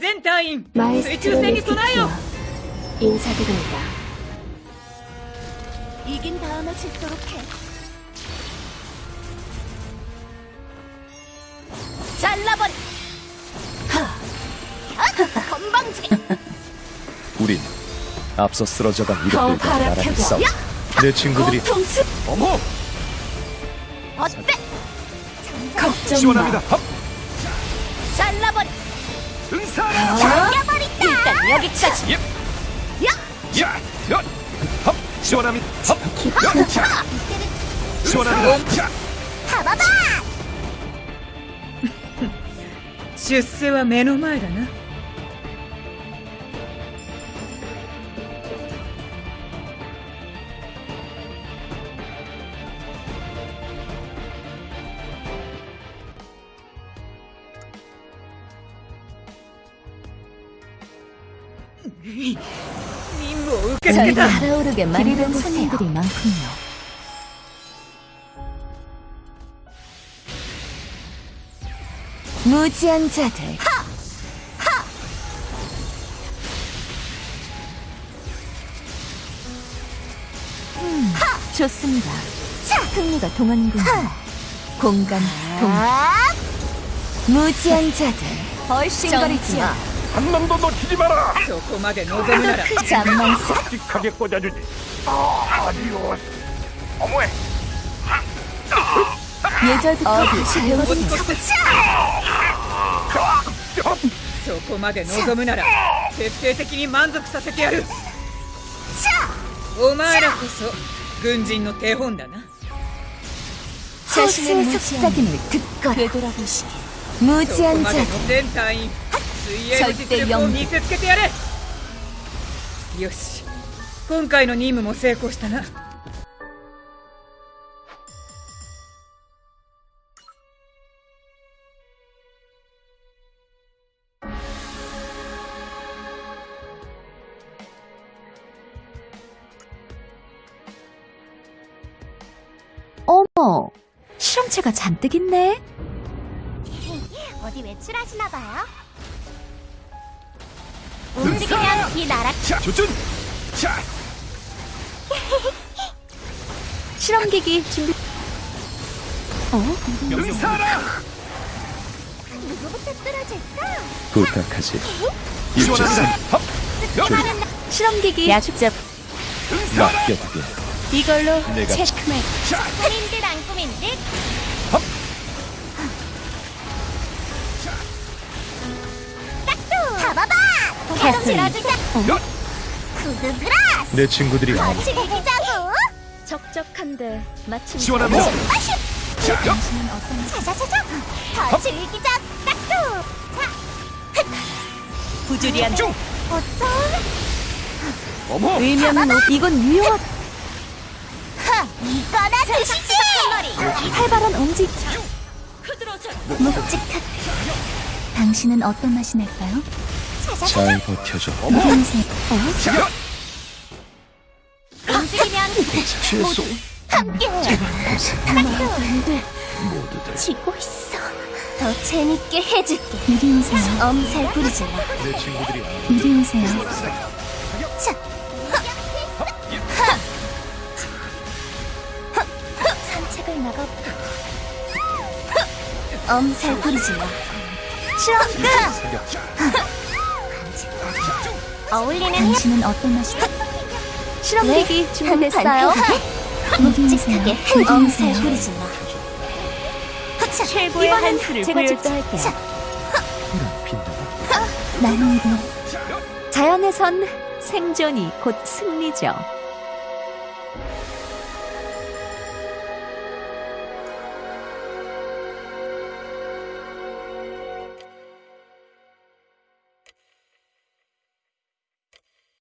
全隊員水 마에스트로 中戦に備えよ 네티키와 인사드립니다. 이긴 다음에 짓도록 해. 잘라버려. 하! 건방지게. 우린 앞서 쓰러져간 더 이것들과 나란히 바라펴봐. 싸우 내 친구들이 고통스. 어머! 어때? 걱정 마. 시원합니다 합! 잘라버려. 응사라! 죽여버린다. 일단 여기까지. 예! 야! 야! 합! 시원합니다 합! 야! 자! 시원합니다 자! 잡아봐. 出世は目の前だな 저희 달아오르게 마련된 손님들이 많군요. 무지한 자들. 하! 하! 음, 하! 좋습니다. 차! 흥미가 동안군요. 공감, 동. 아! 무지한 자들. 훨씬 거리지 마. 한 놈도 놓치지 마라 そこまで望むなら 잠만 써. 묵직하게 꽂아주지 아디오스 어머에 예절부터 다시 もう 배워보자. 少しそこまで望むなら徹底的に満足させてやるお前らこそ軍人の手本だな 자신의 속삭임을 듣거라. 되돌아보시게. そこ 무지한 までの 자들. 全隊員 水泳の実力を見せつけてやれよし今回の任務も成功したな 어머, 실험체가 잔뜩 있네. 어디 외출하시나 봐요? 움직이면 이 나라 자! 조준! 자! 실험기기 준비. 어? 응사라! 누구부터 쓰러질까? 부탁하지! 야! 실험기기 약접. 맡겨두게 이걸로 내가 체크메이트. 꾸민 듯안 꾸민 듯 잡아봐! 캐슬. 좀 들어주자 야! 구두그라스 내 친구들이 이기자고. 적적한데 마침! 자자자자 더 즐기자. 딱두. 자 부주리한 중! 어쩜 어머! 의면은 오- 이건 유용한 하 이거나 드시지! 활발한 움직. 묵직한. 당신은 어떤 맛이 날까요? 잘 버텨줘. 어? 야! 움직이면 최소 함께 안돼. 모두들 지고 있어 더 재밌게 해줄게 이리 오세요. 엄살 부리지 마 내 친구들이 이리 오세요. 자, 산책을 나가볼까? 엄살 부리지 마. 끝! 어울리는 해 당신은 어떤 맛이? 실험기기 준비됐어요. 묵직하게 한 엄살 부리지 마. 자, 최고의 한수를. 자, 빈다 나는 이거 자연에선 생존이 곧 승리죠.